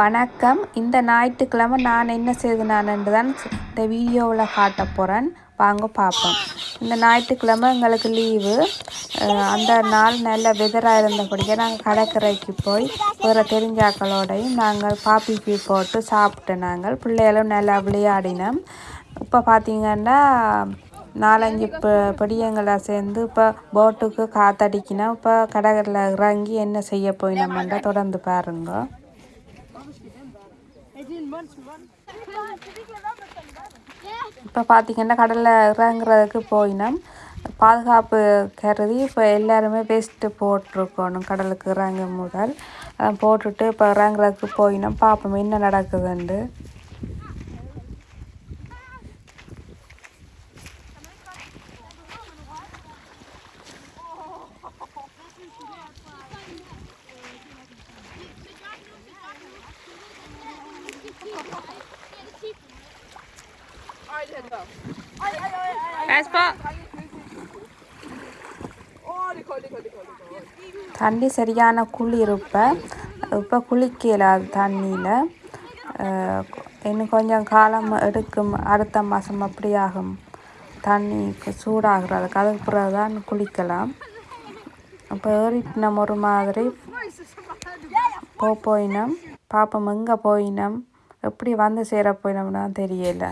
வணக்கம். இந்த ஞாயிற்றுக்கிழமை நான் என்ன செய்தனான்னு தான் இந்த வீடியோவில் காட்ட போகிறேன் வாங்க பார்ப்போம். இந்த ஞாயிற்றுக்கிழமை எங்களுக்கு லீவு. அந்த நாள் நல்ல வெதராக இருந்தபடியே நாங்கள் கடற்கரைக்கு போய் ஒரு தெரிஞ்சாக்களோடையும் நாங்கள் பாப்பி பீ போட்டு சாப்பிட்டு நாங்கள் பிள்ளைகளும் நல்லா விளையாடினோம். இப்போ பார்த்தீங்கன்னா நாலஞ்சு ப படியங்களை சேர்ந்து இப்போ போட்டுக்கு காத்தடிக்கினா இப்போ கடகரில் இறங்கி என்ன செய்ய போய் போயினோம்ன்றா தொடர்ந்து பாருங்க. இப்போ பார்த்திங்கன்னா கடலில் இறங்குறதுக்கு போயினோம். பாதுகாப்பு கருதி இப்போ எல்லாருமே வெஸ்ட்டு போட்டிருக்கணும் கடலுக்கு இறங்கும் முதல். போட்டுட்டு இப்போ இறங்குறதுக்கு போயினோம். பார்ப்போம் என்ன நடக்குதுண்டு தண்ணி சரியான குளிர் இப்போ இப்போ குளிக்கலாது தண்ணியில். இன்னும் கொஞ்சம் காலம் எடுக்கும். அடுத்த மாதம் அப்படி ஆகும் தண்ணி சூடாகிறதுக்கு. அதுக்கு பிறகு தான் குளிக்கலாம். இப்போ ஏறிட்டினம் ஒரு மாதிரி. போ போயினோம். பாப்போம் எங்கே போயினோம்? எப்படி வந்து சேர போயினோம்னா தெரியல.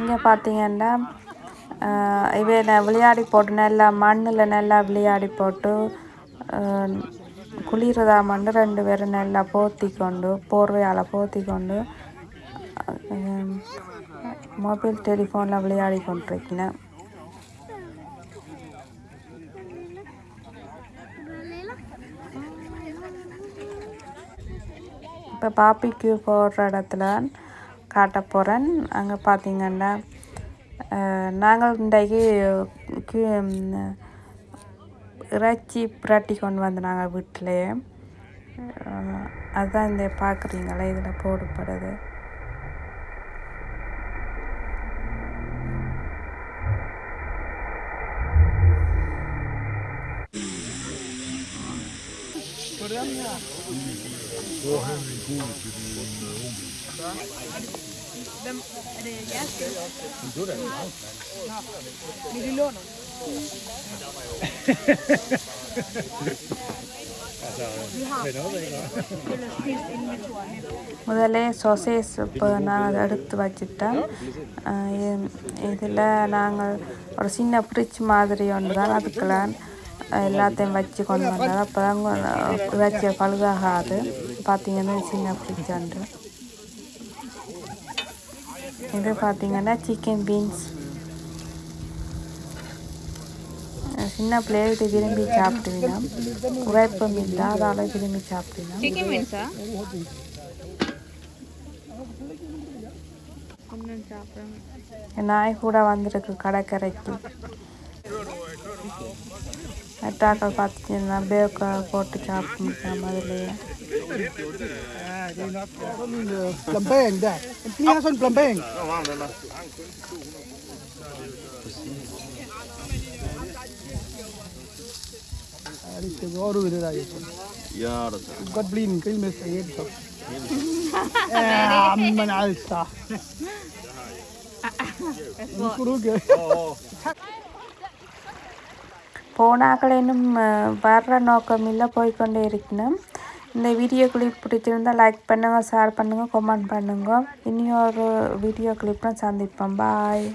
இங்கே பார்த்தீங்கன்னா இவை விளையாடி போட்டு நல்லா மண்ணில் நல்லா விளையாடி போட்டு ஆஹ், குளிரதா மண்ணு ரெண்டு பேரும் நல்லா போத்தி கொண்டு போர்வையால் போத்தி கொண்டு மொபைல் டெலிஃபோனில் விளையாடி கொண்டிருக்கிறேன் இப்போ பாப்பிக்கு போடுற இடத்துல காட்ட போகிறேன் அங்கே பார்த்தீங்கன்னா நாங்கள் இன்றைக்கு கி- இறைச்சி புரட்டி கொண்டு வந்தாங்க வீட்டிலேயே அதுதான் இந்த பார்க்குறீங்களே இதில் போடப்படுது. முதல்ல சொசேஸ் இப்போ நான் அதை எடுத்து வச்சுட்டேன். இதில் நாங்கள் ஒரு சின்ன ஃப்ரிட்ஜ் மாதிரி ஒன்று தான் அதுக்கெல்லாம் எல்லாத்தையும் வச்சு கொண்டு வந்தோம் அப்போ தான் வச்ச பழுதாகாது. பார்த்தீங்கன்னா சின்ன ஃப்ரிட்ஜ் ஒன்று. இது பார்த்தீங்கன்னா சிக்கன் பீன்ஸ் சின்ன பிள்ளைகளுக்கு விரும்பி சாப்பிடுவீங்க உழைப்பு மீன்டா அதால் விரும்பி சாப்பிடுவீங்க சிக்கன் பீன்ஸா நாய் கூட வந்திருக்கு கடற்கரைக்கு. அட்டாக்கள் பார்த்துட்டு பேக்கை போட்டு சாப்பிட்டு முடியாமல் அதுலேயே Plambeng dah. Ini hasan plambeng. Ini baru ini dah. Ja, dat is God blin, kau mesti saya tu. Eh, amman alsa. Kurang ke? போனாக்கள் இன்னும் அஹ், வர்ற நோக்கம் இல்லை போய்க்கொண்டே இருக்கணும் இந்த வீடியோ கிளிப் பிடிச்சிருந்தால் லைக் பண்ணுங்கள் ஷேர் பண்ணுங்கள் கமெண்ட் பண்ணுங்கள் இனி ஒரு வீடியோ கிளிப்லாம் சந்திப்போம் பாய்